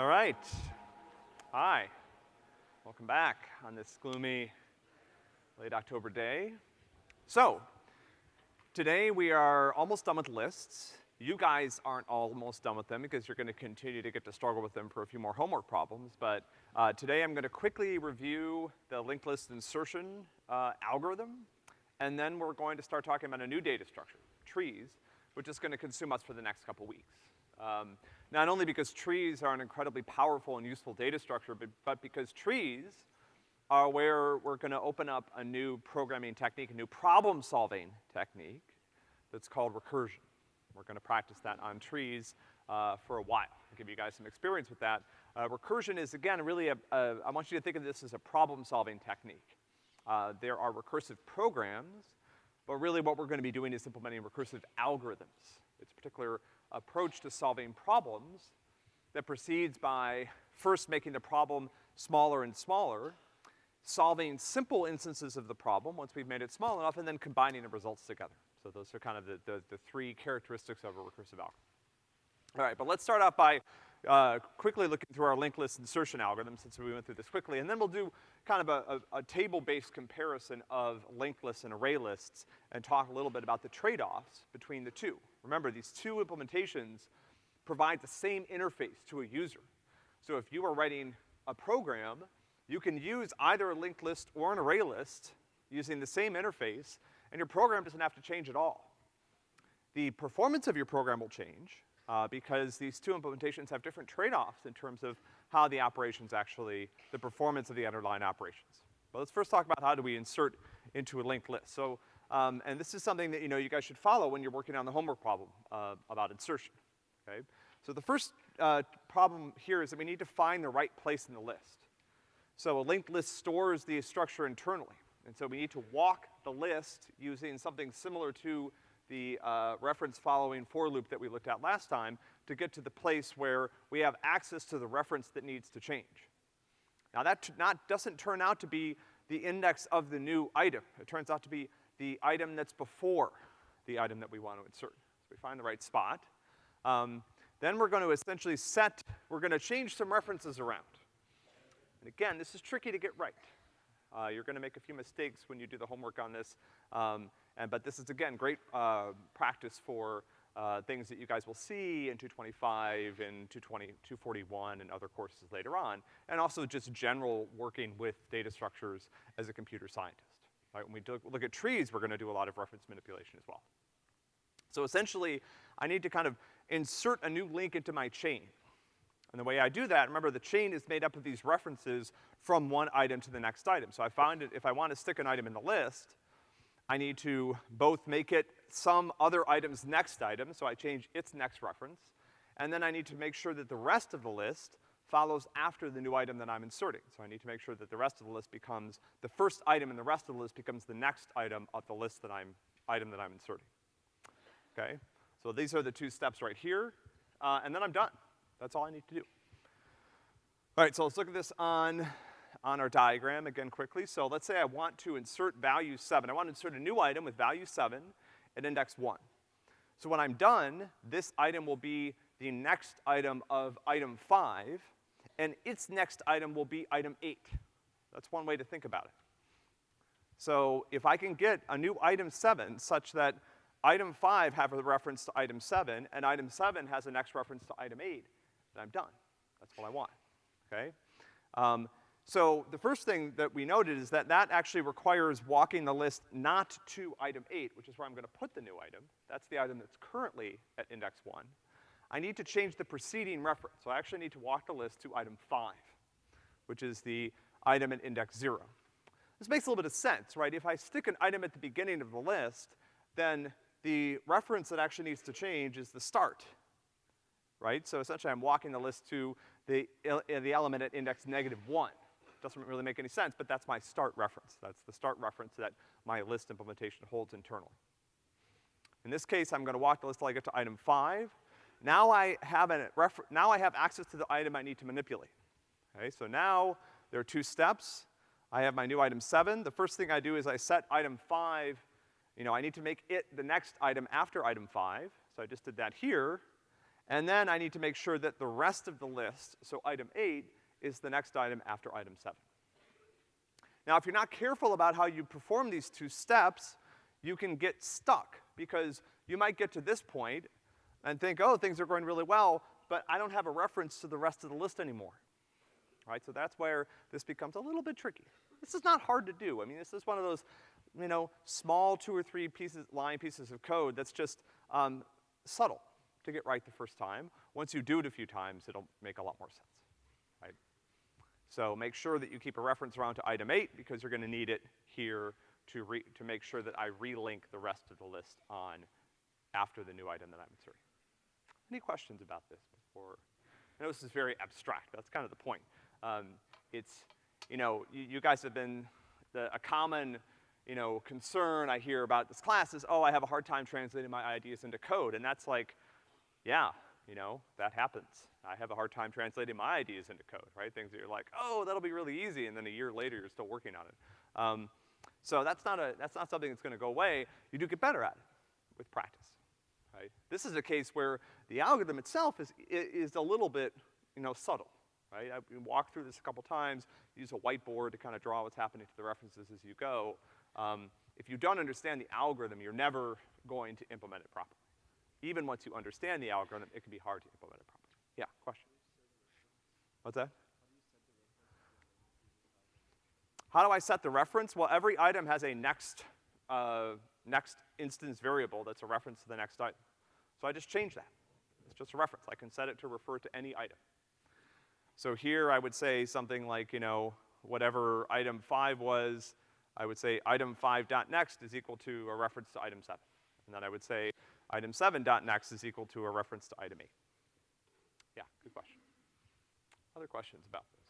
All right. Hi. Welcome back on this gloomy late October day. So, today we are almost done with lists. You guys aren't almost done with them because you're gonna continue to get to struggle with them for a few more homework problems, but, uh, today I'm gonna quickly review the linked list insertion, uh, algorithm, and then we're going to start talking about a new data structure, trees, which is gonna consume us for the next couple weeks. Um, not only because trees are an incredibly powerful and useful data structure, but, but because trees are where we're gonna open up a new programming technique, a new problem-solving technique that's called recursion. We're gonna practice that on trees, uh, for a while. I'll give you guys some experience with that. Uh, recursion is, again, really a, a, I want you to think of this as a problem-solving technique. Uh, there are recursive programs, but really what we're gonna be doing is implementing recursive algorithms. It's a particular approach to solving problems that proceeds by first making the problem smaller and smaller, solving simple instances of the problem once we've made it small enough, and then combining the results together. So those are kind of the, the, the three characteristics of a recursive algorithm. All right, but let's start off by uh, quickly looking through our linked list insertion algorithm since we went through this quickly, and then we'll do kind of a, a, a table-based comparison of linked lists and array lists and talk a little bit about the trade-offs between the two. Remember, these two implementations provide the same interface to a user. So if you are writing a program, you can use either a linked list or an array list using the same interface, and your program doesn't have to change at all. The performance of your program will change, uh, because these two implementations have different trade-offs in terms of how the operations actually, the performance of the underlying operations. But let's first talk about how do we insert into a linked list. So, um, and this is something that, you know, you guys should follow when you're working on the homework problem, uh, about insertion, okay? So the first, uh, problem here is that we need to find the right place in the list. So a linked list stores the structure internally. And so we need to walk the list using something similar to the, uh, reference following for loop that we looked at last time to get to the place where we have access to the reference that needs to change. Now that not, doesn't turn out to be the index of the new item. It turns out to be the item that's before the item that we want to insert. So we find the right spot. Um, then we're gonna essentially set, we're gonna change some references around. And again, this is tricky to get right. Uh, you're gonna make a few mistakes when you do the homework on this, um, and, but this is again, great, uh, practice for, uh, things that you guys will see in 225 and 220, 241 and other courses later on, and also just general working with data structures as a computer scientist. Right, when we look at trees, we're gonna do a lot of reference manipulation as well. So essentially, I need to kind of insert a new link into my chain. And the way I do that, remember the chain is made up of these references from one item to the next item. So I find it, if I want to stick an item in the list, I need to both make it some other item's next item, so I change its next reference, and then I need to make sure that the rest of the list follows after the new item that I'm inserting. So I need to make sure that the rest of the list becomes, the first item in the rest of the list becomes the next item of the list that I'm, item that I'm inserting. Okay? So these are the two steps right here, uh, and then I'm done. That's all I need to do. All right, so let's look at this on, on our diagram again quickly. So let's say I want to insert value seven. I want to insert a new item with value seven at index one. So when I'm done, this item will be the next item of item five, and its next item will be item eight. That's one way to think about it. So if I can get a new item seven such that item five have a reference to item seven, and item seven has a next reference to item eight, then I'm done. That's what I want, okay? Um, so the first thing that we noted is that that actually requires walking the list not to item eight, which is where I'm gonna put the new item. That's the item that's currently at index one. I need to change the preceding reference. So I actually need to walk the list to item five, which is the item at index zero. This makes a little bit of sense, right? If I stick an item at the beginning of the list, then the reference that actually needs to change is the start, right? So essentially I'm walking the list to the, uh, the element at index negative one. Doesn't really make any sense, but that's my start reference. That's the start reference that my list implementation holds internally. In this case, I'm gonna walk the list till I get to item five. Now I have a refer, now I have access to the item I need to manipulate. Okay, so now there are two steps. I have my new item seven. The first thing I do is I set item five, you know, I need to make it the next item after item five. So I just did that here. And then I need to make sure that the rest of the list, so item eight, is the next item after item seven. Now, if you're not careful about how you perform these two steps, you can get stuck, because you might get to this point and think, oh, things are going really well, but I don't have a reference to the rest of the list anymore. Right, so that's where this becomes a little bit tricky. This is not hard to do. I mean, this is one of those, you know, small two or three pieces, line pieces of code that's just, um, subtle to get right the first time. Once you do it a few times, it'll make a lot more sense? So make sure that you keep a reference around to item eight because you're gonna need it here to re, to make sure that I relink the rest of the list on after the new item that I'm inserting. Any questions about this before? I know this is very abstract, that's kind of the point. Um, it's, you know, you, you guys have been, the, a common, you know, concern I hear about this class is, oh, I have a hard time translating my ideas into code, and that's like, yeah, you know, that happens. I have a hard time translating my ideas into code, right? Things that you're like, oh, that'll be really easy, and then a year later you're still working on it. Um, so that's not a, that's not something that's gonna go away. You do get better at it with practice, right? This is a case where the algorithm itself is, is a little bit, you know, subtle, right? I walk through this a couple times, use a whiteboard to kind of draw what's happening to the references as you go. Um, if you don't understand the algorithm, you're never going to implement it properly. Even once you understand the algorithm, it can be hard to implement it properly. Yeah, question? What's that? How do I set the reference? Well, every item has a next, uh, next instance variable that's a reference to the next item. So I just change that. It's just a reference. I can set it to refer to any item. So here I would say something like, you know, whatever item five was, I would say item five dot next is equal to a reference to item seven. And then I would say item seven dot next is equal to a reference to item eight. Yeah, good question. Other questions about this?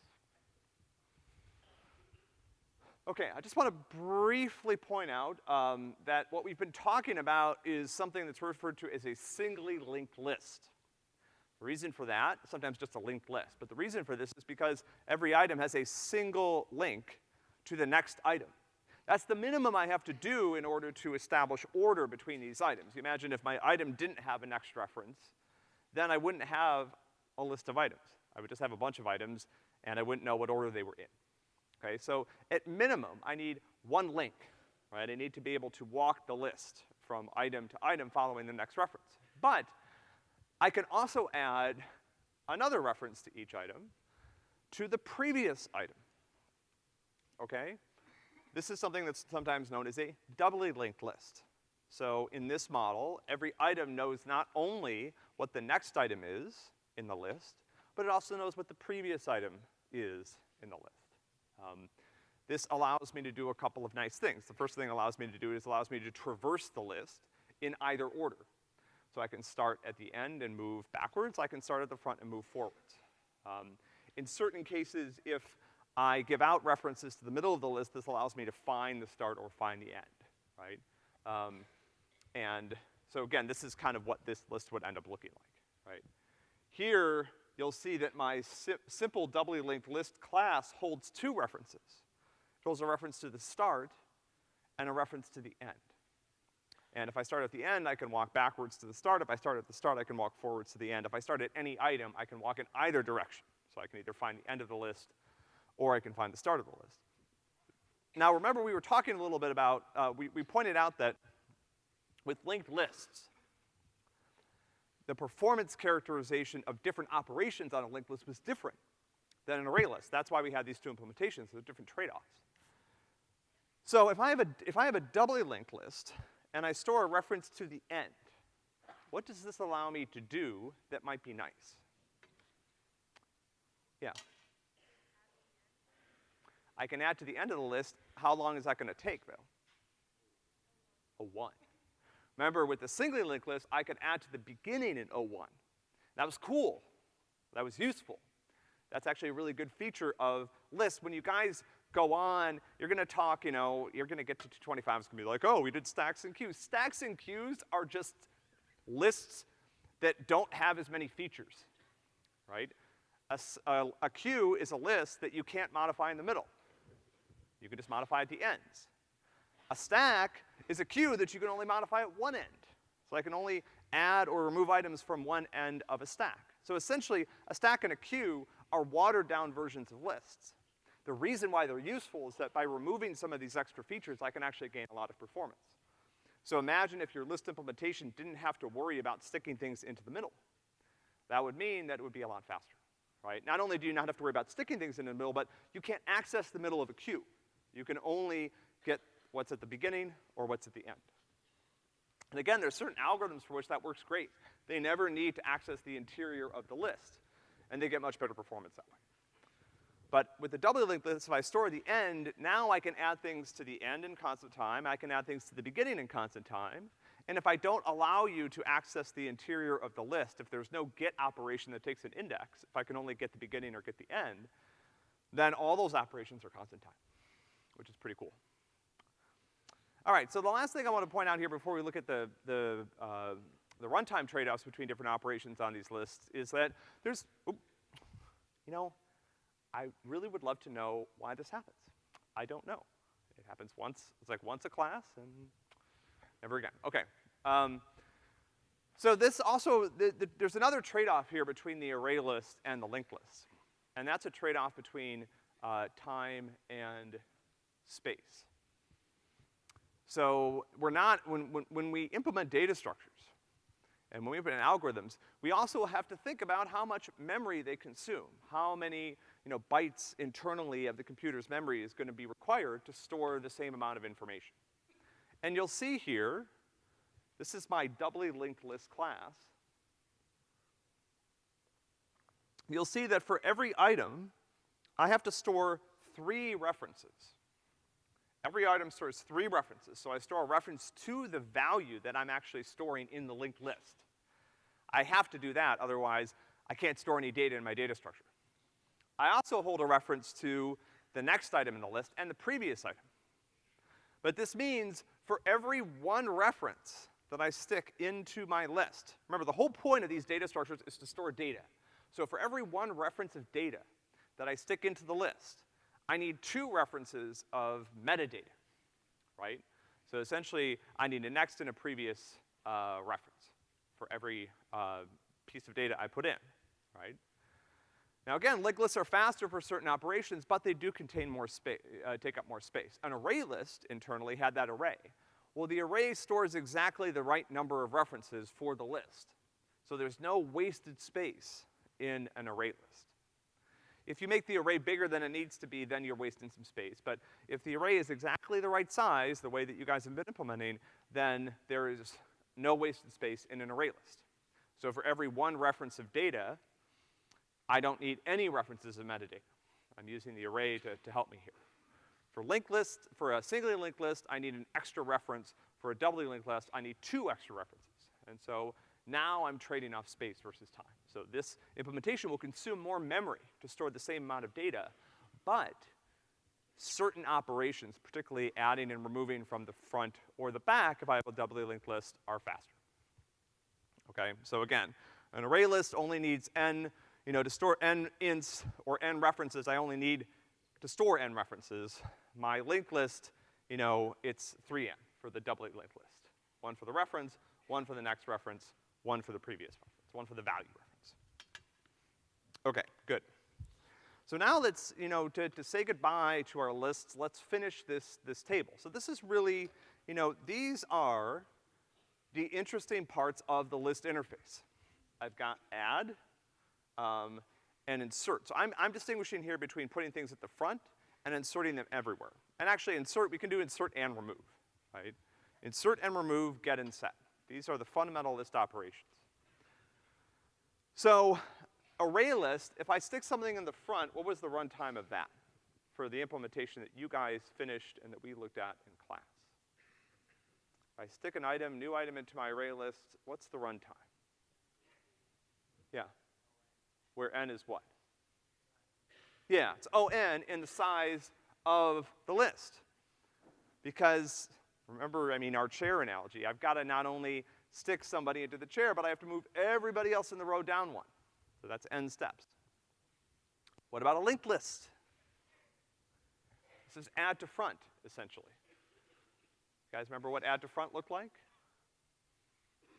Okay, I just want to briefly point out um, that what we've been talking about is something that's referred to as a singly linked list. The reason for that, sometimes just a linked list, but the reason for this is because every item has a single link to the next item. That's the minimum I have to do in order to establish order between these items. You imagine if my item didn't have a next reference, then I wouldn't have a list of items. I would just have a bunch of items, and I wouldn't know what order they were in. Okay, so at minimum, I need one link, right? I need to be able to walk the list from item to item following the next reference. But I can also add another reference to each item to the previous item, okay? This is something that's sometimes known as a doubly linked list. So in this model, every item knows not only what the next item is in the list, but it also knows what the previous item is in the list. Um, this allows me to do a couple of nice things. The first thing it allows me to do is allows me to traverse the list in either order. So I can start at the end and move backwards, I can start at the front and move forwards. Um, in certain cases, if I give out references to the middle of the list, this allows me to find the start or find the end, right? Um, and so again, this is kind of what this list would end up looking like, right? Here, you'll see that my si simple doubly linked list class holds two references. It holds a reference to the start and a reference to the end. And if I start at the end, I can walk backwards to the start. If I start at the start, I can walk forwards to the end. If I start at any item, I can walk in either direction. So I can either find the end of the list or I can find the start of the list. Now remember we were talking a little bit about, uh, we, we pointed out that with linked lists, the performance characterization of different operations on a linked list was different than an array list. That's why we had these two implementations, there's different trade-offs. So if I have a, if I have a doubly linked list, and I store a reference to the end, what does this allow me to do that might be nice? Yeah. I can add to the end of the list, how long is that gonna take though? A one. Remember with the singly linked list, I could add to the beginning in O1. That was cool. That was useful. That's actually a really good feature of lists. When you guys go on, you're gonna talk, you know, you're gonna get to 225, it's gonna be like, oh, we did stacks and queues. Stacks and queues are just lists that don't have as many features, right? A, a, a queue is a list that you can't modify in the middle. You can just modify at the ends. A stack is a queue that you can only modify at one end. So I can only add or remove items from one end of a stack. So essentially, a stack and a queue are watered down versions of lists. The reason why they're useful is that by removing some of these extra features, I can actually gain a lot of performance. So imagine if your list implementation didn't have to worry about sticking things into the middle. That would mean that it would be a lot faster, right? Not only do you not have to worry about sticking things in the middle, but you can't access the middle of a queue. You can only get what's at the beginning or what's at the end. And again, there's certain algorithms for which that works great. They never need to access the interior of the list, and they get much better performance that way. But with the doubly linked list, if I store the end, now I can add things to the end in constant time, I can add things to the beginning in constant time, and if I don't allow you to access the interior of the list, if there's no get operation that takes an index, if I can only get the beginning or get the end, then all those operations are constant time, which is pretty cool. All right, so the last thing I want to point out here before we look at the, the, uh, the runtime trade-offs between different operations on these lists is that there's, you know, I really would love to know why this happens. I don't know. It happens once, it's like once a class and never again. Okay. Um, so this also, the, the, there's another trade-off here between the array list and the linked list. And that's a trade-off between uh, time and space. So we're not, when, when, when we implement data structures, and when we implement algorithms, we also have to think about how much memory they consume, how many, you know, bytes internally of the computer's memory is gonna be required to store the same amount of information. And you'll see here, this is my doubly linked list class. You'll see that for every item, I have to store three references. Every item stores three references, so I store a reference to the value that I'm actually storing in the linked list. I have to do that, otherwise I can't store any data in my data structure. I also hold a reference to the next item in the list and the previous item. But this means for every one reference that I stick into my list, remember the whole point of these data structures is to store data. So for every one reference of data that I stick into the list, I need two references of metadata, right? So essentially, I need a next and a previous, uh, reference for every, uh, piece of data I put in, right? Now again, linked lists are faster for certain operations, but they do contain more space, uh, take up more space. An array list internally had that array. Well, the array stores exactly the right number of references for the list. So there's no wasted space in an array list. If you make the array bigger than it needs to be, then you're wasting some space. But if the array is exactly the right size, the way that you guys have been implementing, then there is no wasted space in an array list. So for every one reference of data, I don't need any references of metadata. I'm using the array to, to help me here. For linked lists, for a singly linked list, I need an extra reference. For a doubly linked list, I need two extra references. And so now I'm trading off space versus time. So this implementation will consume more memory to store the same amount of data, but certain operations, particularly adding and removing from the front or the back if I have a doubly linked list, are faster. Okay, so again, an array list only needs n, you know, to store n ints or n references, I only need to store n references. My linked list, you know, it's 3n for the doubly linked list. One for the reference, one for the next reference, one for the previous reference, one for the value reference. Okay, good. So now let's, you know, to, to say goodbye to our lists, let's finish this, this table. So this is really, you know, these are the interesting parts of the list interface. I've got add, um, and insert. So I'm, I'm distinguishing here between putting things at the front and inserting them everywhere. And actually insert, we can do insert and remove, right? Insert and remove, get and set. These are the fundamental list operations. So array list, if I stick something in the front, what was the runtime of that for the implementation that you guys finished and that we looked at in class? If I stick an item, new item into my array list, what's the runtime? Yeah. Where n is what? Yeah, it's O n in the size of the list. Because, remember, I mean, our chair analogy, I've gotta not only stick somebody into the chair, but I have to move everybody else in the row down one. So that's n steps. What about a linked list? This is add to front, essentially. You guys remember what add to front looked like?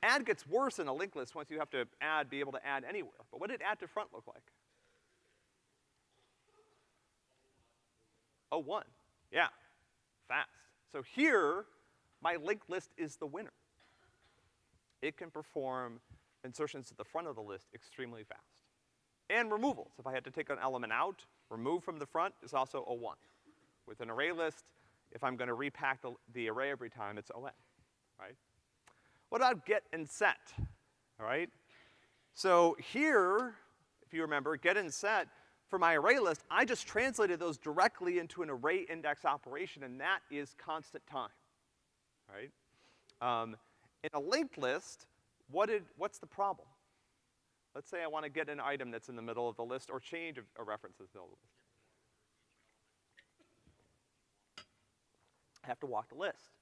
add gets worse in a linked list once you have to add, be able to add anywhere. But what did add to front look like? Oh, one. Yeah. Fast. So here, my linked list is the winner. It can perform insertions to the front of the list extremely fast. And removals. If I had to take an element out, remove from the front is also a one. With an array list, if I'm gonna repack the, the array every time, it's ON, right? What about get and set, all right? So here, if you remember, get and set, for my array list, I just translated those directly into an array index operation, and that is constant time, right? Um, in a linked list, what did, what's the problem? Let's say I wanna get an item that's in the middle of the list or change a, a reference that's in the middle of the list. I have to walk the list.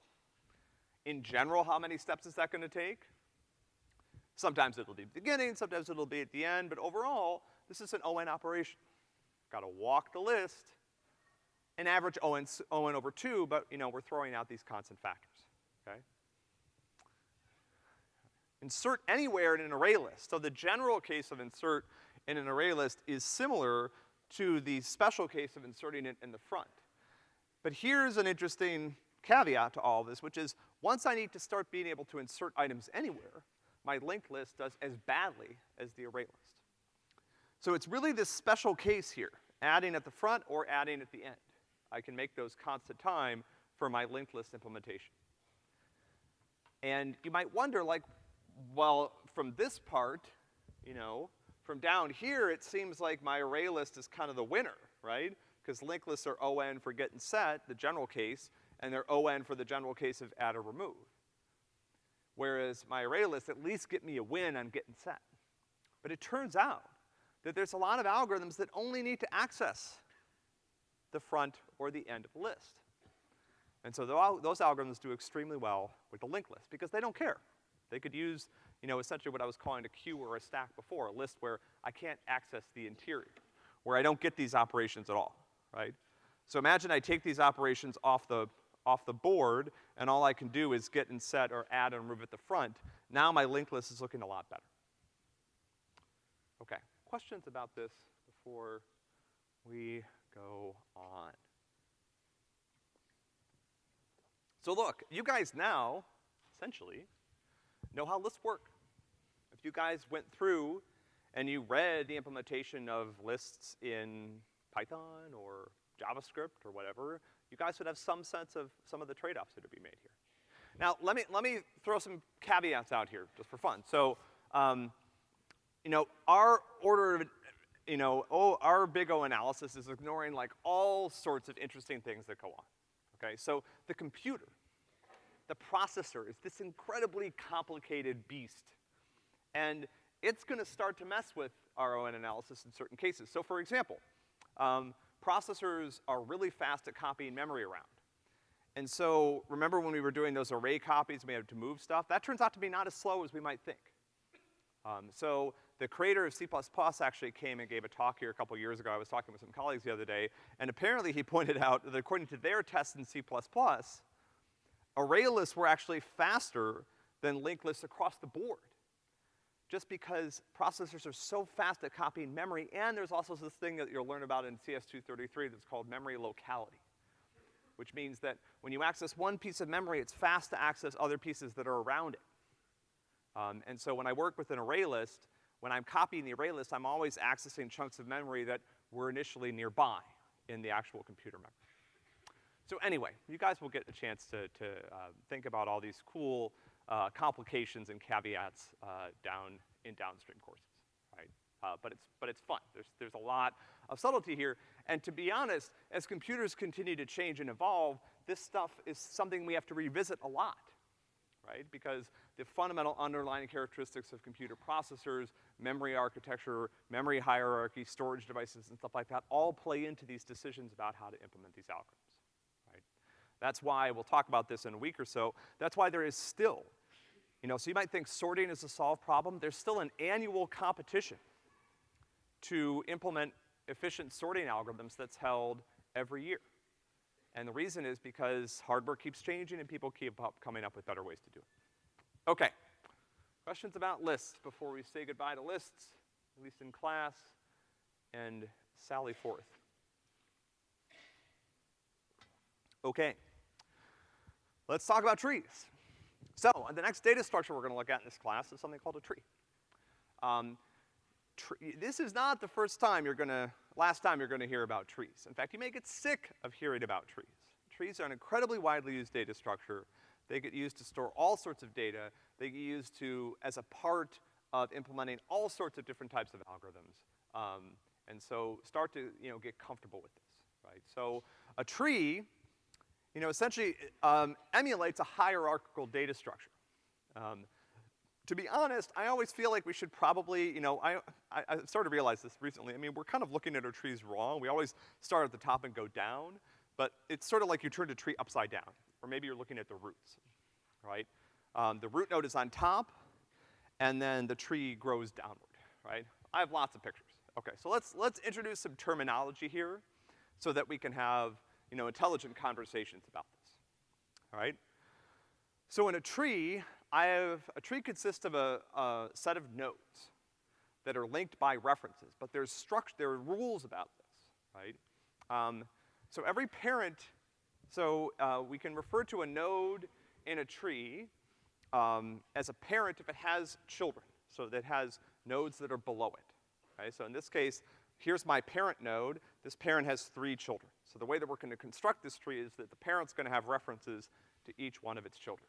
In general, how many steps is that gonna take? Sometimes it'll be the beginning, sometimes it'll be at the end, but overall, this is an ON operation. Gotta walk the list, and average ON, ON over two, but, you know, we're throwing out these constant factors, okay? Insert anywhere in an array list. So the general case of insert in an array list is similar to the special case of inserting it in the front. But here's an interesting caveat to all this, which is once I need to start being able to insert items anywhere, my linked list does as badly as the array list. So it's really this special case here, adding at the front or adding at the end. I can make those constant time for my linked list implementation. And you might wonder, like, well, from this part, you know, from down here, it seems like my array list is kind of the winner, right? Because linked lists are ON for get and set, the general case, and they're ON for the general case of add or remove. Whereas my array list at least get me a win on get and set. But it turns out that there's a lot of algorithms that only need to access the front or the end of the list. And so those algorithms do extremely well with the linked list because they don't care. They could use, you know, essentially what I was calling a queue or a stack before, a list where I can't access the interior, where I don't get these operations at all, right? So imagine I take these operations off the, off the board, and all I can do is get and set or add and remove at the front. Now my linked list is looking a lot better. Okay, questions about this before we go on? So look, you guys now, essentially, know how lists work. If you guys went through and you read the implementation of lists in Python or JavaScript or whatever, you guys would have some sense of some of the trade-offs that would be made here. Now, let me, let me throw some caveats out here, just for fun. So, um, you know, our order of, you know, oh, our big O analysis is ignoring like all sorts of interesting things that go on, okay? So the computer, the processor is this incredibly complicated beast. And it's gonna start to mess with RON analysis in certain cases. So for example, um, processors are really fast at copying memory around. And so, remember when we were doing those array copies, we had to move stuff? That turns out to be not as slow as we might think. Um, so, the creator of C++ actually came and gave a talk here a couple years ago. I was talking with some colleagues the other day, and apparently he pointed out that according to their tests in C++, array lists were actually faster than linked lists across the board. Just because processors are so fast at copying memory, and there's also this thing that you'll learn about in CS233 that's called memory locality. Which means that when you access one piece of memory, it's fast to access other pieces that are around it. Um, and so when I work with an array list, when I'm copying the array list, I'm always accessing chunks of memory that were initially nearby in the actual computer memory. So anyway, you guys will get a chance to, to uh, think about all these cool uh, complications and caveats uh, down in downstream courses, right? Uh, but it's, but it's fun. There's, there's a lot of subtlety here. And to be honest, as computers continue to change and evolve, this stuff is something we have to revisit a lot, right? Because the fundamental underlying characteristics of computer processors, memory architecture, memory hierarchy, storage devices, and stuff like that all play into these decisions about how to implement these algorithms. That's why, we'll talk about this in a week or so, that's why there is still, you know, so you might think sorting is a solved problem. There's still an annual competition to implement efficient sorting algorithms that's held every year. And the reason is because hardware keeps changing and people keep up coming up with better ways to do it. Okay. Questions about lists before we say goodbye to lists, at least in class, and sally forth? Okay. Let's talk about trees. So, the next data structure we're gonna look at in this class is something called a tree. Um, this is not the first time you're gonna, last time you're gonna hear about trees. In fact, you may get sick of hearing about trees. Trees are an incredibly widely used data structure. They get used to store all sorts of data. They get used to, as a part of implementing all sorts of different types of algorithms. Um, and so start to, you know, get comfortable with this, right? So a tree you know, essentially um, emulates a hierarchical data structure. Um, to be honest, I always feel like we should probably, you know, I, I, I started to realize this recently. I mean, we're kind of looking at our trees wrong. We always start at the top and go down, but it's sort of like you turn a tree upside down, or maybe you're looking at the roots, right? Um, the root node is on top, and then the tree grows downward, right? I have lots of pictures. Okay, so let's, let's introduce some terminology here so that we can have you know, intelligent conversations about this, all right? So in a tree, I have, a tree consists of a, a set of nodes that are linked by references, but there's structure, there are rules about this, right? Um, so every parent, so, uh, we can refer to a node in a tree, um, as a parent if it has children, so that has nodes that are below it, right? So in this case, here's my parent node, this parent has three children. So the way that we're gonna construct this tree is that the parent's gonna have references to each one of its children.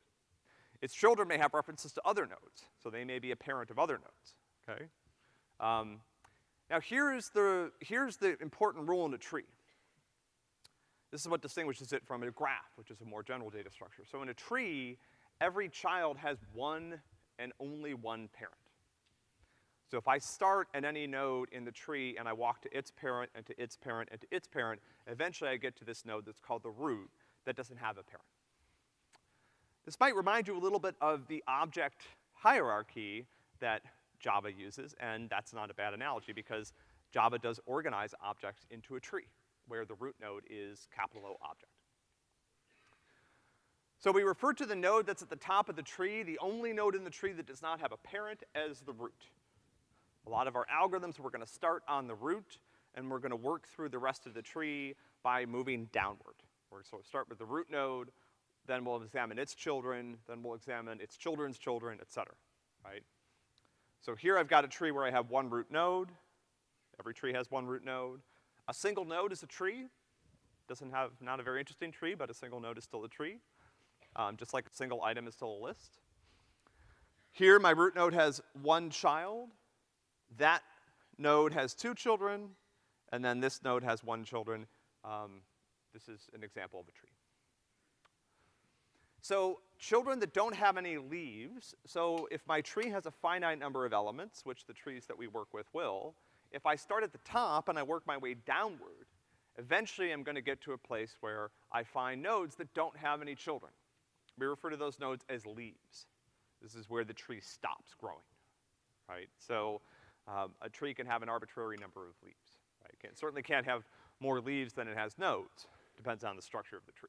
Its children may have references to other nodes, so they may be a parent of other nodes, okay? Um, now here's the, here's the important rule in a tree. This is what distinguishes it from a graph, which is a more general data structure. So in a tree, every child has one and only one parent. So if I start at any node in the tree and I walk to its parent and to its parent and to its parent, eventually I get to this node that's called the root that doesn't have a parent. This might remind you a little bit of the object hierarchy that Java uses, and that's not a bad analogy because Java does organize objects into a tree, where the root node is capital O object. So we refer to the node that's at the top of the tree, the only node in the tree that does not have a parent, as the root. A lot of our algorithms, we're gonna start on the root, and we're gonna work through the rest of the tree by moving downward. We're sort of start with the root node, then we'll examine its children, then we'll examine its children's children, et cetera, right? So here I've got a tree where I have one root node. Every tree has one root node. A single node is a tree. Doesn't have, not a very interesting tree, but a single node is still a tree. Um, just like a single item is still a list. Here, my root node has one child. That node has two children, and then this node has one children. Um, this is an example of a tree. So children that don't have any leaves, so if my tree has a finite number of elements, which the trees that we work with will, if I start at the top and I work my way downward, eventually I'm gonna get to a place where I find nodes that don't have any children. We refer to those nodes as leaves. This is where the tree stops growing, right? So um, a tree can have an arbitrary number of leaves, right? It certainly can't have more leaves than it has nodes. Depends on the structure of the tree.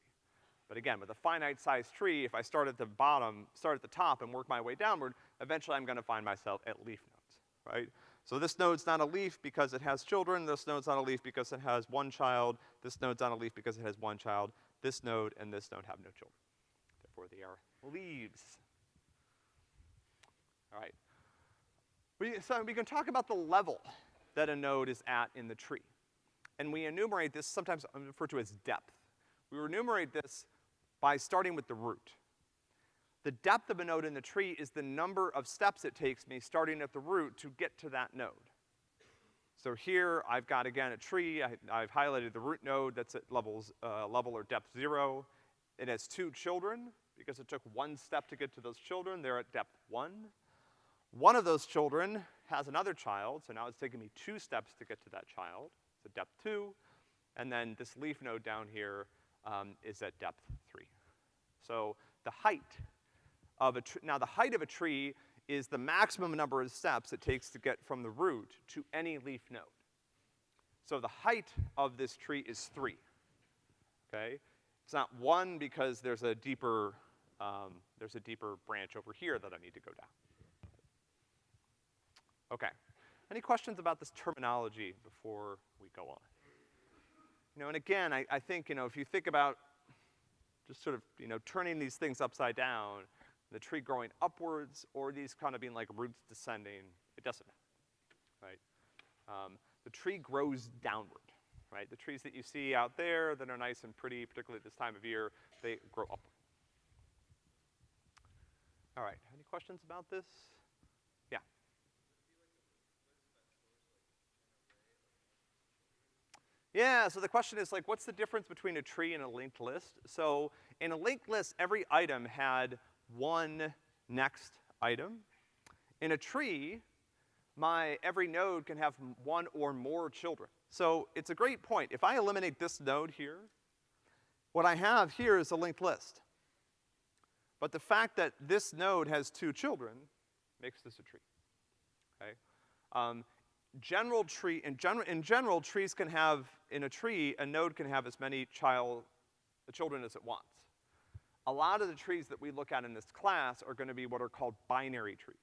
But again, with a finite sized tree, if I start at the bottom, start at the top and work my way downward, eventually I'm gonna find myself at leaf nodes, right? So this node's not a leaf because it has children, this node's not a leaf because it has one child, this node's not a leaf because it has one child, this node and this node have no children. Therefore they are leaves. All right. We, so we can talk about the level that a node is at in the tree. And we enumerate this, sometimes referred to as depth. We enumerate this by starting with the root. The depth of a node in the tree is the number of steps it takes me starting at the root to get to that node. So here, I've got again a tree, I, have highlighted the root node that's at levels, uh, level or depth zero. It has two children, because it took one step to get to those children, they're at depth one. One of those children has another child, so now it's taking me two steps to get to that child, so depth two. And then this leaf node down here um, is at depth three. So the height of a tree, now the height of a tree is the maximum number of steps it takes to get from the root to any leaf node. So the height of this tree is three, okay? It's not one because there's a deeper, um, there's a deeper branch over here that I need to go down. Okay. Any questions about this terminology before we go on? You know, and again, I, I think, you know, if you think about just sort of, you know, turning these things upside down, the tree growing upwards or these kind of being like roots descending, it doesn't matter, right? Um, the tree grows downward, right? The trees that you see out there that are nice and pretty, particularly at this time of year, they grow upward. All right, any questions about this? Yeah. Yeah, so the question is like, what's the difference between a tree and a linked list? So in a linked list, every item had one next item. In a tree, my every node can have one or more children. So it's a great point. If I eliminate this node here, what I have here is a linked list. But the fact that this node has two children makes this a tree, okay? Um, general tree, in general, in general, trees can have, in a tree, a node can have as many child, children as it wants. A lot of the trees that we look at in this class are gonna be what are called binary trees,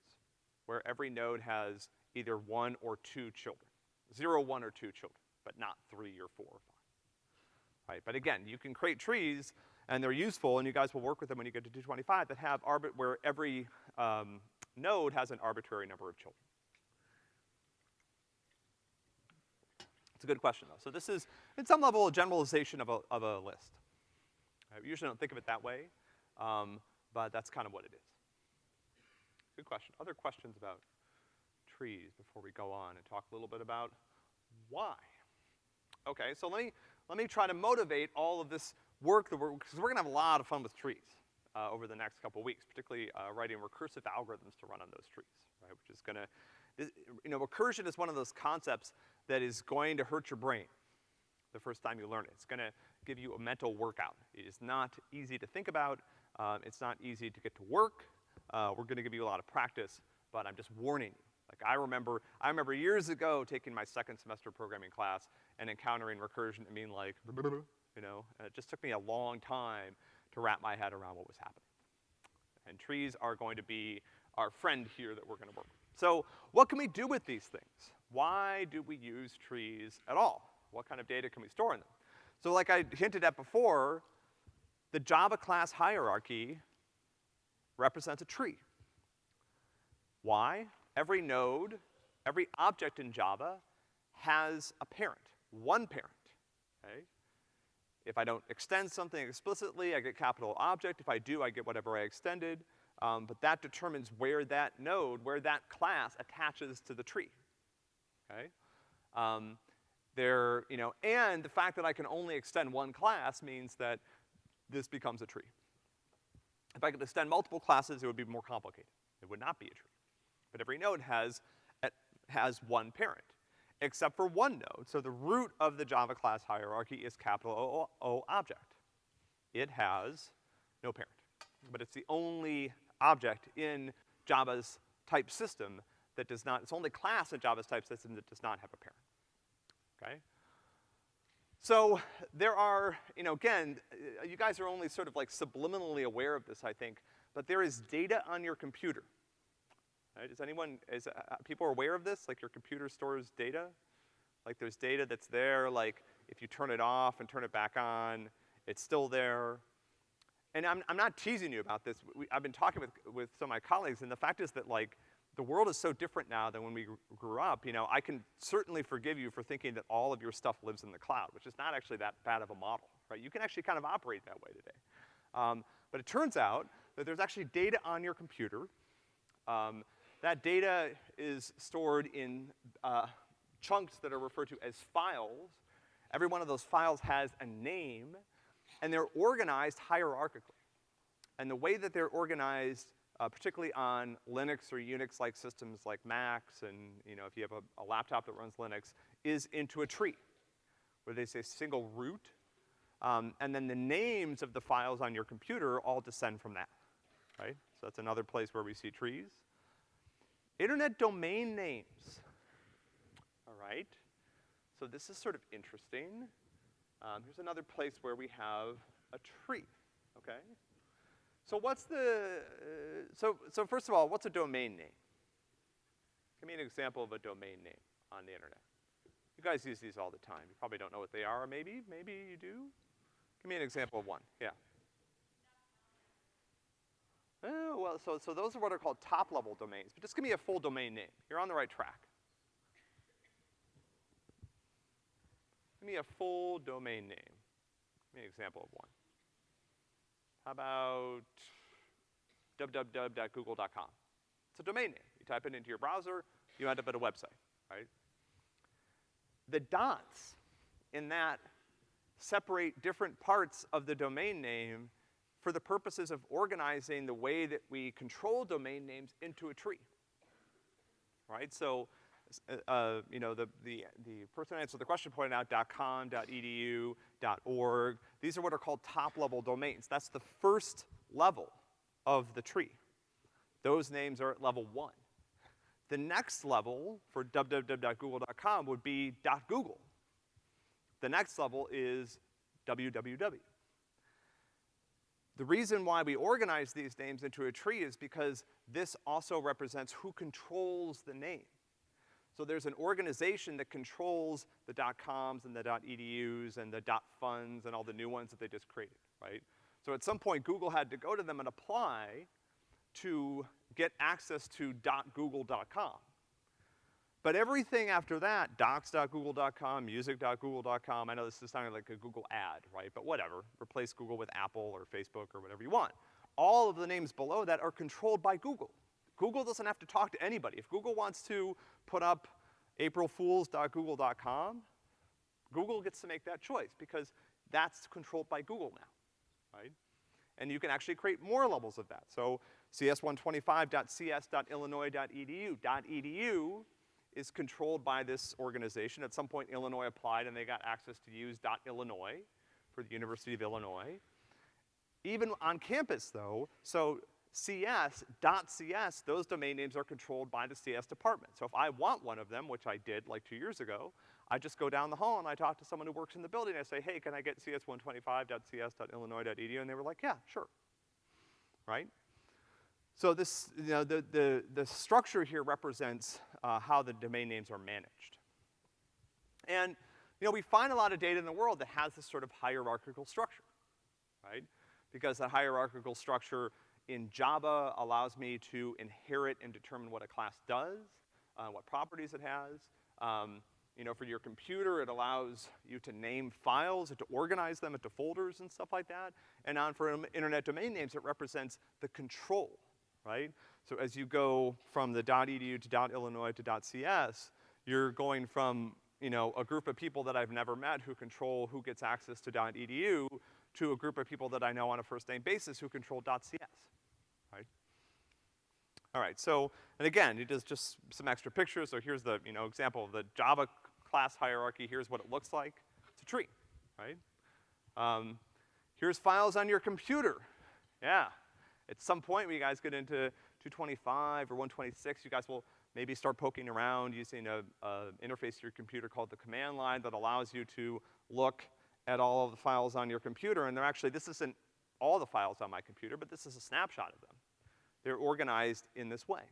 where every node has either one or two children. Zero, one, or two children, but not three or four or five. Right, but again, you can create trees, and they're useful, and you guys will work with them when you get to 225, that have arbit, where every, um, node has an arbitrary number of children. It's a good question, though. So this is, in some level, a generalization of a, of a list. We usually don't think of it that way, um, but that's kind of what it is. Good question. Other questions about trees before we go on and talk a little bit about why? Okay, so let me, let me try to motivate all of this work that we're, because we're gonna have a lot of fun with trees, uh, over the next couple weeks, particularly, uh, writing recursive algorithms to run on those trees, right, which is gonna, you know, recursion is one of those concepts that is going to hurt your brain the first time you learn it. It's gonna give you a mental workout. It is not easy to think about, um, it's not easy to get to work, uh, we're gonna give you a lot of practice, but I'm just warning you. Like I remember, I remember years ago taking my second semester programming class and encountering recursion and being like, you know, and it just took me a long time to wrap my head around what was happening. And trees are going to be our friend here that we're gonna work with. So what can we do with these things? Why do we use trees at all? What kind of data can we store in them? So like I hinted at before, the Java class hierarchy represents a tree. Why? Every node, every object in Java has a parent, one parent, okay? If I don't extend something explicitly, I get capital object. If I do, I get whatever I extended. Um, but that determines where that node, where that class attaches to the tree, okay? Um, there, you know, and the fact that I can only extend one class means that this becomes a tree. If I could extend multiple classes, it would be more complicated. It would not be a tree. But every node has, has one parent, except for one node. So the root of the Java class hierarchy is capital O, o object. It has no parent. But it's the only object in Java's type system that does not, it's only class in Java's type system that does not have a parent, okay? So there are, you know, again, you guys are only sort of like subliminally aware of this, I think, but there is data on your computer. Right? Is anyone, is, uh, uh people aware of this? Like your computer stores data? Like there's data that's there, like if you turn it off and turn it back on, it's still there. And I'm, I'm not teasing you about this. We, I've been talking with, with some of my colleagues, and the fact is that like, the world is so different now than when we grew up, you know, I can certainly forgive you for thinking that all of your stuff lives in the cloud, which is not actually that bad of a model, right? You can actually kind of operate that way today. Um, but it turns out that there's actually data on your computer. Um, that data is stored in uh, chunks that are referred to as files. Every one of those files has a name, and they're organized hierarchically. And the way that they're organized, uh, particularly on Linux or Unix-like systems like Macs, and you know, if you have a, a laptop that runs Linux, is into a tree, where they say single root, um, and then the names of the files on your computer all descend from that, right? So that's another place where we see trees. Internet domain names, all right? So this is sort of interesting. Um, here's another place where we have a tree, okay? So what's the, uh, so, so first of all, what's a domain name? Give me an example of a domain name on the internet. You guys use these all the time. You probably don't know what they are, maybe, maybe you do. Give me an example of one, yeah. Oh, well, so, so those are what are called top-level domains, but just give me a full domain name. You're on the right track. Give me a full domain name. Give me an example of one. About www.google.com? It's a domain name. You type it into your browser, you end up at a website, right? The dots in that separate different parts of the domain name for the purposes of organizing the way that we control domain names into a tree. Right? So, uh, uh, you know, the, the, the person who answered the question pointed out .com, .edu, .org. These are what are called top-level domains. That's the first level of the tree. Those names are at level one. The next level for www.google.com would be .google. The next level is www. The reason why we organize these names into a tree is because this also represents who controls the name. So there's an organization that controls the .coms and the .edus and the dot .funds and all the new ones that they just created, right? So at some point, Google had to go to them and apply to get access to .google.com. But everything after that, docs.google.com, music.google.com, I know this is sounding like a Google ad, right? But whatever, replace Google with Apple or Facebook or whatever you want. All of the names below that are controlled by Google. Google doesn't have to talk to anybody. If Google wants to put up aprilfools.google.com, Google gets to make that choice because that's controlled by Google now, right? And you can actually create more levels of that. So cs125.cs.illinois.edu. .edu is controlled by this organization. At some point, Illinois applied and they got access to use .illinois for the University of Illinois. Even on campus though, so CS, .cs, those domain names are controlled by the CS department. So if I want one of them, which I did like two years ago, I just go down the hall and I talk to someone who works in the building. I say, hey, can I get cs125.cs.illinois.edu? And they were like, yeah, sure. Right? So this, you know, the, the, the structure here represents uh, how the domain names are managed. And, you know, we find a lot of data in the world that has this sort of hierarchical structure, right? Because the hierarchical structure in Java allows me to inherit and determine what a class does, uh, what properties it has. Um, you know, for your computer, it allows you to name files and to organize them into folders and stuff like that. And on for internet domain names, it represents the control, right? So as you go from the .edu to .illinois to .cs, you're going from, you know, a group of people that I've never met who control who gets access to .edu to a group of people that I know on a first name basis who control .cs? All right, so, and again, it is just some extra pictures. So here's the, you know, example of the Java class hierarchy. Here's what it looks like. It's a tree, right? Um, here's files on your computer. Yeah. At some point, when you guys get into 225 or 126, you guys will maybe start poking around using a, a interface to your computer called the command line that allows you to look at all of the files on your computer. And they're actually, this isn't all the files on my computer, but this is a snapshot of them. They're organized in this way.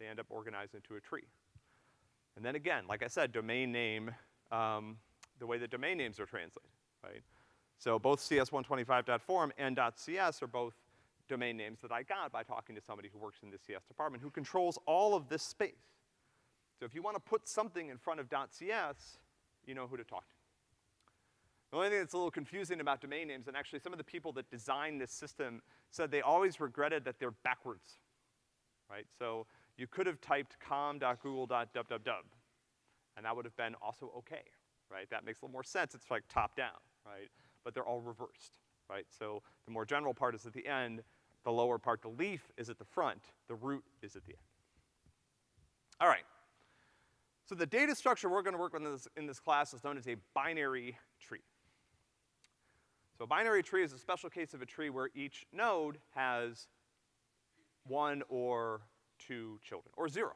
They end up organized into a tree. And then again, like I said, domain name, um, the way that domain names are translated, right? So both cs125.form and .cs are both domain names that I got by talking to somebody who works in the CS department who controls all of this space. So if you wanna put something in front of .cs, you know who to talk to. The only thing that's a little confusing about domain names, and actually some of the people that designed this system said they always regretted that they're backwards, right? So you could have typed com.google.www, and that would have been also okay, right? That makes a little more sense, it's like top down, right? But they're all reversed, right? So the more general part is at the end, the lower part, the leaf, is at the front, the root is at the end. All right. So the data structure we're gonna work with in this, in this class is known as a binary tree. A binary tree is a special case of a tree where each node has one or two children, or zero.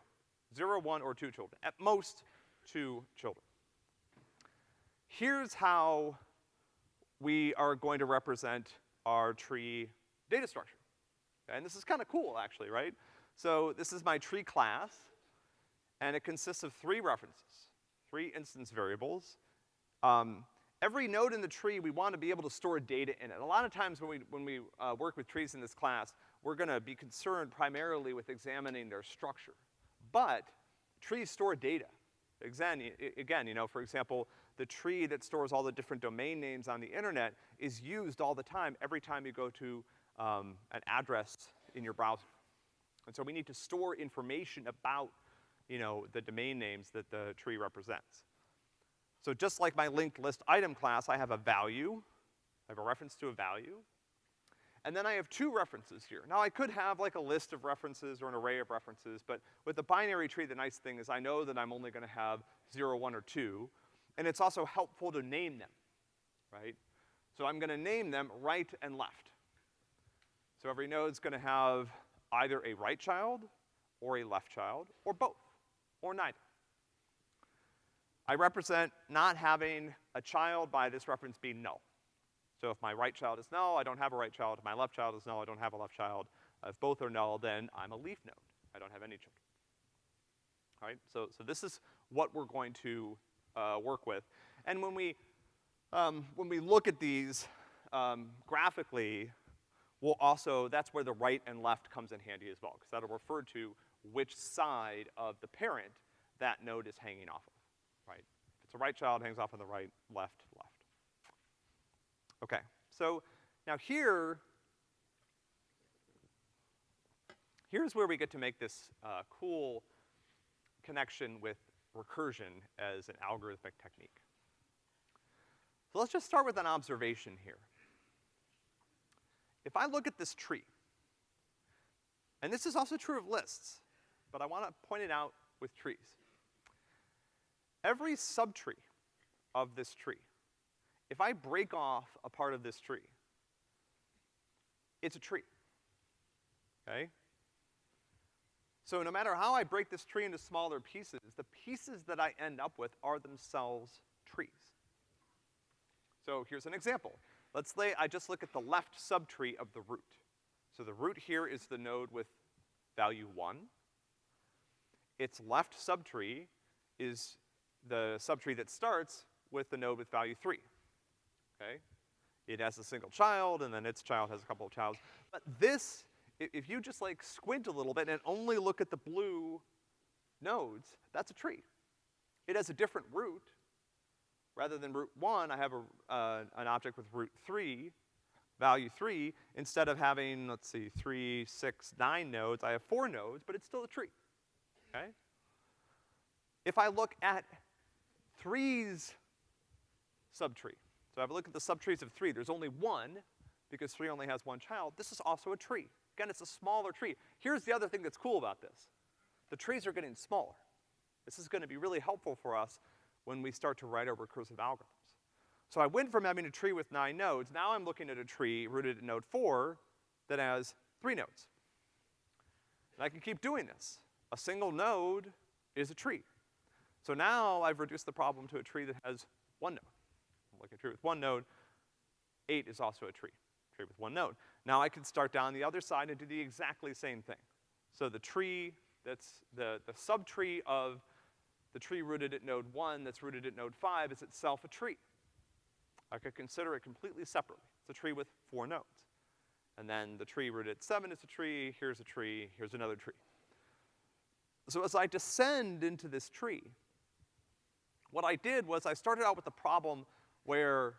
Zero, one, or two children. At most, two children. Here's how we are going to represent our tree data structure. And this is kind of cool, actually, right? So this is my tree class, and it consists of three references, three instance variables. Um, every node in the tree, we want to be able to store data in it. A lot of times when we, when we uh, work with trees in this class, we're gonna be concerned primarily with examining their structure. But trees store data. Again, again, you know, for example, the tree that stores all the different domain names on the internet is used all the time, every time you go to um, an address in your browser. And so we need to store information about, you know, the domain names that the tree represents. So just like my linked list item class, I have a value, I have a reference to a value, and then I have two references here. Now I could have like a list of references or an array of references, but with the binary tree, the nice thing is I know that I'm only gonna have zero, one, or two, and it's also helpful to name them, right? So I'm gonna name them right and left. So every node's gonna have either a right child, or a left child, or both, or neither. I represent not having a child by this reference being null. So if my right child is null, I don't have a right child. If my left child is null, I don't have a left child. If both are null, then I'm a leaf node. I don't have any children. All right, so, so this is what we're going to, uh, work with. And when we, um, when we look at these, um, graphically, we'll also, that's where the right and left comes in handy as well, because that'll refer to which side of the parent that node is hanging off of a right child, hangs off on the right, left, left. Okay, so now here, here's where we get to make this uh, cool connection with recursion as an algorithmic technique. So let's just start with an observation here. If I look at this tree, and this is also true of lists, but I wanna point it out with trees every subtree of this tree, if I break off a part of this tree, it's a tree, okay? So no matter how I break this tree into smaller pieces, the pieces that I end up with are themselves trees. So here's an example. Let's say I just look at the left subtree of the root. So the root here is the node with value one. Its left subtree is the subtree that starts with the node with value three, okay? It has a single child, and then its child has a couple of childs. But this, if you just like squint a little bit and only look at the blue nodes, that's a tree. It has a different root. Rather than root one, I have a, uh, an object with root three, value three, instead of having, let's see, three, six, nine nodes, I have four nodes, but it's still a tree, okay? If I look at three's subtree. So have a look at the subtrees of three, there's only one, because three only has one child. This is also a tree. Again, it's a smaller tree. Here's the other thing that's cool about this. The trees are getting smaller. This is gonna be really helpful for us when we start to write our recursive algorithms. So I went from having a tree with nine nodes, now I'm looking at a tree rooted at node four that has three nodes. And I can keep doing this. A single node is a tree. So now I've reduced the problem to a tree that has one node. Like a tree with one node, eight is also a tree, tree with one node. Now I can start down the other side and do the exactly same thing. So the tree that's the, the subtree of the tree rooted at node one that's rooted at node five is itself a tree. I could consider it completely separately. It's a tree with four nodes. And then the tree rooted at seven is a tree, here's a tree, here's another tree. So as I descend into this tree, what I did was I started out with a problem where,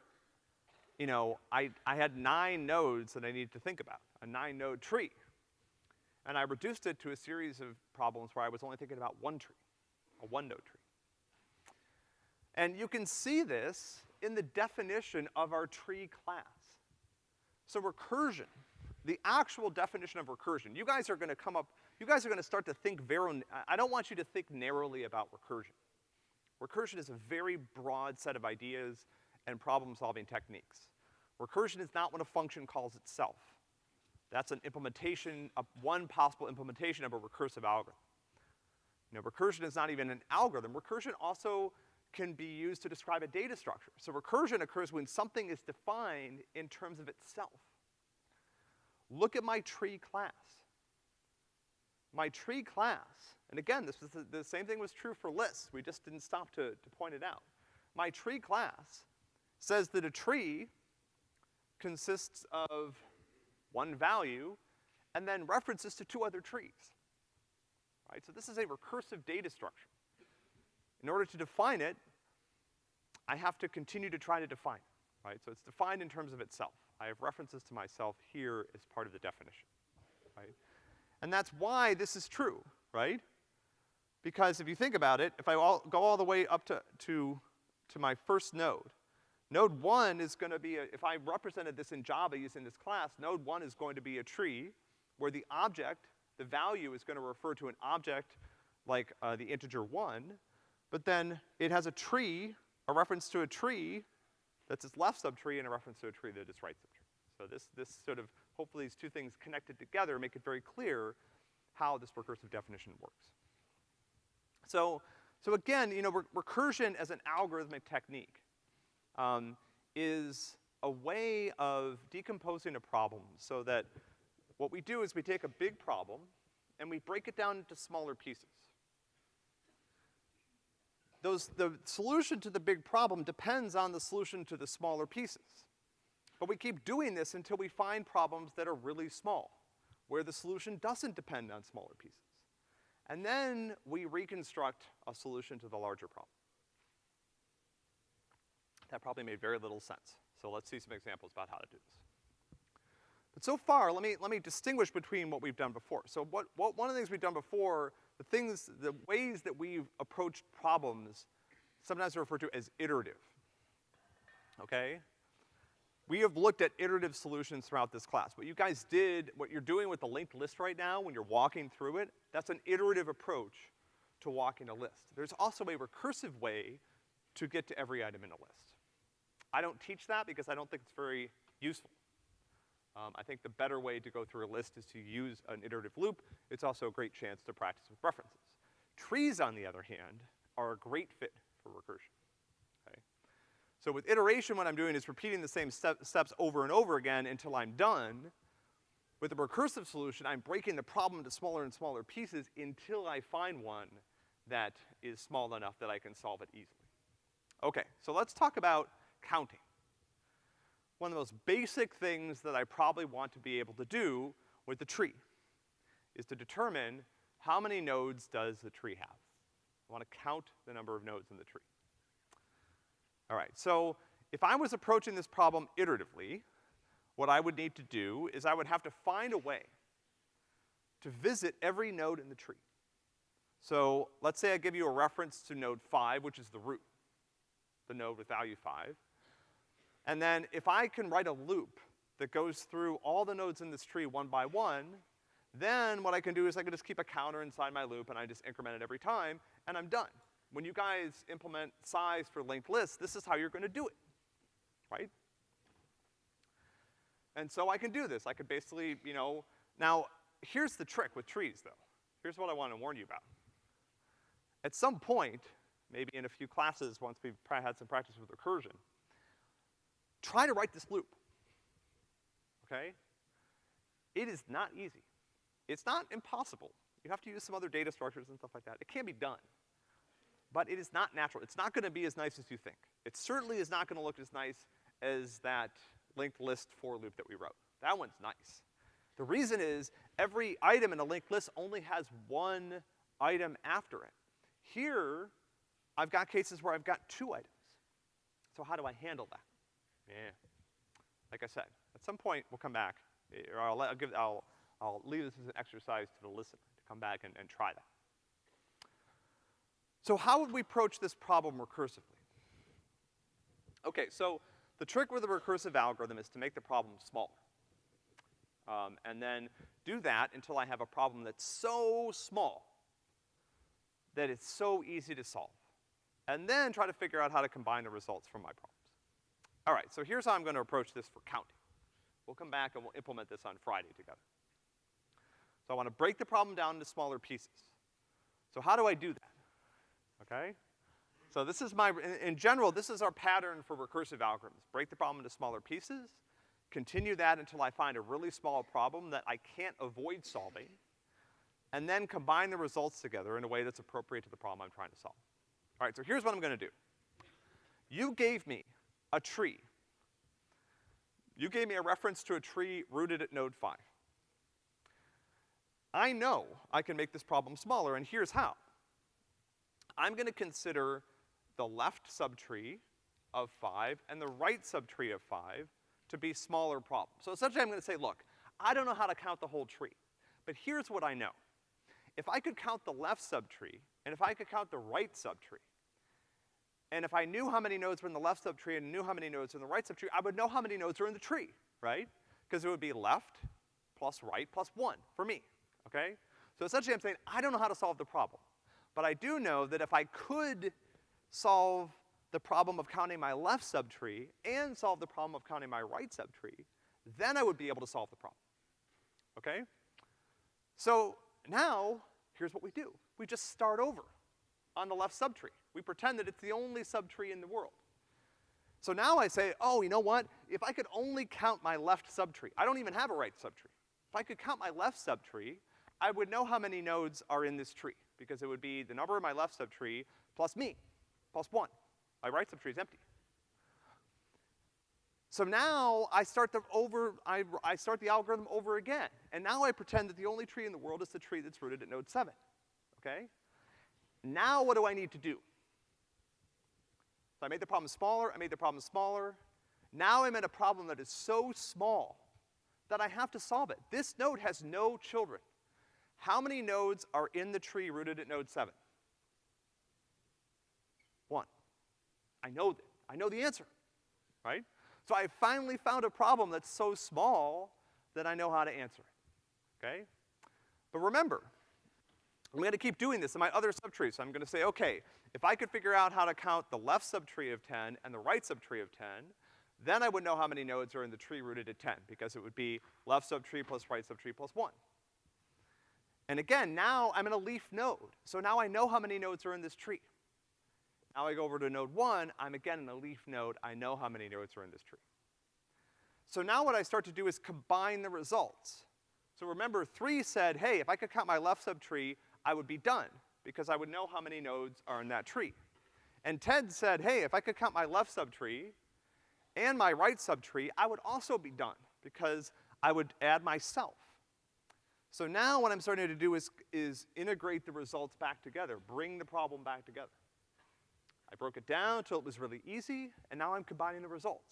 you know, I, I had nine nodes that I needed to think about, a nine node tree. And I reduced it to a series of problems where I was only thinking about one tree, a one node tree. And you can see this in the definition of our tree class. So recursion, the actual definition of recursion, you guys are gonna come up, you guys are gonna start to think very, I don't want you to think narrowly about recursion. Recursion is a very broad set of ideas and problem-solving techniques. Recursion is not what a function calls itself. That's an implementation, of one possible implementation of a recursive algorithm. You know, recursion is not even an algorithm. Recursion also can be used to describe a data structure. So recursion occurs when something is defined in terms of itself. Look at my tree class. My tree class And again, this was the, the same thing was true for lists. We just didn't stop to, to point it out. My tree class says that a tree consists of one value and then references to two other trees. Right? So this is a recursive data structure. In order to define it, I have to continue to try to define it, right? So it's defined in terms of itself. I have references to myself here as part of the definition, right? And that's why this is true, right? Because if you think about it, if I all, go all the way up to, to, to my first node, node one is gonna be a, if I represented this in Java using this class, node one is going to be a tree where the object, the value is gonna refer to an object like uh, the integer one, but then it has a tree, a reference to a tree that's its left subtree and a reference to a tree that is right subtree. So this, this sort of, hopefully these two things connected together make it very clear how this recursive definition works. So, so again, you know, re recursion as an algorithmic technique um, is a way of decomposing a problem so that what we do is we take a big problem and we break it down into smaller pieces. Those, the solution to the big problem depends on the solution to the smaller pieces. But we keep doing this until we find problems that are really small, where the solution doesn't depend on smaller pieces. And then we reconstruct a solution to the larger problem. That probably made very little sense. So let's see some examples about how to do this. But so far, let me, let me distinguish between what we've done before. So what, what, one of the things we've done before, the things, the ways that we've approached problems, sometimes referred to as iterative. Okay? We have looked at iterative solutions throughout this class. What you guys did, what you're doing with the linked list right now, when you're walking through it, that's an iterative approach to walking a list. There's also a recursive way to get to every item in a list. I don't teach that because I don't think it's very useful. Um, I think the better way to go through a list is to use an iterative loop. It's also a great chance to practice with references. Trees, on the other hand, are a great fit for recursion. So with iteration, what I'm doing is repeating the same step, steps over and over again until I'm done. With a recursive solution, I'm breaking the problem into smaller and smaller pieces until I find one that is small enough that I can solve it easily. Okay, so let's talk about counting. One of the most basic things that I probably want to be able to do with the tree is to determine how many nodes does the tree have. I wanna count the number of nodes in the tree. All right, so if I was approaching this problem iteratively, what I would need to do is I would have to find a way to visit every node in the tree. So let's say I give you a reference to node five, which is the root, the node with value five. And then if I can write a loop that goes through all the nodes in this tree one by one, then what I can do is I can just keep a counter inside my loop and I just increment it every time, and I'm done. When you guys implement size for linked lists, this is how you're gonna do it, right? And so I can do this. I could basically, you know, now, here's the trick with trees, though. Here's what I wanna warn you about. At some point, maybe in a few classes, once we've had some practice with recursion, try to write this loop, okay? It is not easy. It's not impossible. You have to use some other data structures and stuff like that. It can be done but it is not natural. It's not gonna be as nice as you think. It certainly is not gonna look as nice as that linked list for loop that we wrote. That one's nice. The reason is every item in a linked list only has one item after it. Here, I've got cases where I've got two items. So how do I handle that? Yeah. Like I said, at some point we'll come back, eh, or I'll, I'll give, I'll, I'll leave this as an exercise to the listener to come back and, and try that. So how would we approach this problem recursively? Okay, so the trick with a recursive algorithm is to make the problem smaller. Um, and then do that until I have a problem that's so small that it's so easy to solve. And then try to figure out how to combine the results from my problems. All right, so here's how I'm gonna approach this for counting. We'll come back and we'll implement this on Friday together. So I wanna break the problem down into smaller pieces. So how do I do that? Okay? So this is my, in, in general, this is our pattern for recursive algorithms. Break the problem into smaller pieces, continue that until I find a really small problem that I can't avoid solving, and then combine the results together in a way that's appropriate to the problem I'm trying to solve. All right, so here's what I'm gonna do. You gave me a tree. You gave me a reference to a tree rooted at node five. I know I can make this problem smaller, and here's how. I'm gonna consider the left subtree of five and the right subtree of five to be smaller problems. So essentially I'm gonna say, look, I don't know how to count the whole tree, but here's what I know. If I could count the left subtree, and if I could count the right subtree, and if I knew how many nodes were in the left subtree and knew how many nodes were in the right subtree, I would know how many nodes are in the tree, right? Because it would be left plus right plus one for me, okay? So essentially I'm saying, I don't know how to solve the problem. But I do know that if I could solve the problem of counting my left subtree and solve the problem of counting my right subtree, then I would be able to solve the problem. Okay? So now, here's what we do. We just start over on the left subtree. We pretend that it's the only subtree in the world. So now I say, oh, you know what? If I could only count my left subtree, I don't even have a right subtree. If I could count my left subtree, I would know how many nodes are in this tree, because it would be the number in my left subtree plus me, plus one. My right subtree is empty. So now I start the over, I, I start the algorithm over again. And now I pretend that the only tree in the world is the tree that's rooted at node seven, okay? Now what do I need to do? So I made the problem smaller, I made the problem smaller. Now I'm at a problem that is so small that I have to solve it. This node has no children. How many nodes are in the tree rooted at node seven? One. I know that. I know the answer, right? So I finally found a problem that's so small that I know how to answer it, okay? But remember, I'm gonna keep doing this in my other subtrees. So I'm gonna say, okay, if I could figure out how to count the left subtree of 10 and the right subtree of 10, then I would know how many nodes are in the tree rooted at 10, because it would be left subtree plus right subtree plus one. And again, now I'm in a leaf node. So now I know how many nodes are in this tree. Now I go over to node one, I'm again in a leaf node, I know how many nodes are in this tree. So now what I start to do is combine the results. So remember, three said, hey, if I could count my left subtree, I would be done, because I would know how many nodes are in that tree. And Ted said, hey, if I could count my left subtree and my right subtree, I would also be done, because I would add myself. So now what I'm starting to do is, is integrate the results back together, bring the problem back together. I broke it down until it was really easy, and now I'm combining the results.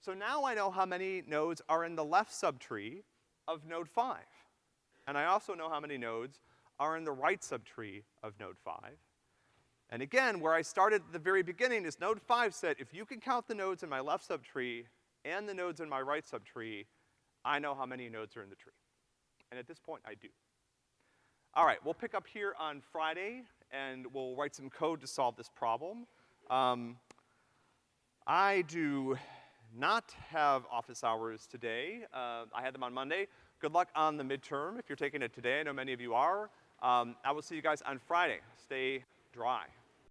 So now I know how many nodes are in the left subtree of node five. And I also know how many nodes are in the right subtree of node five. And again, where I started at the very beginning is node five said, if you can count the nodes in my left subtree and the nodes in my right subtree, I know how many nodes are in the tree. And at this point, I do. All right, we'll pick up here on Friday and we'll write some code to solve this problem. Um, I do not have office hours today. Uh, I had them on Monday. Good luck on the midterm if you're taking it today. I know many of you are. Um, I will see you guys on Friday. Stay dry.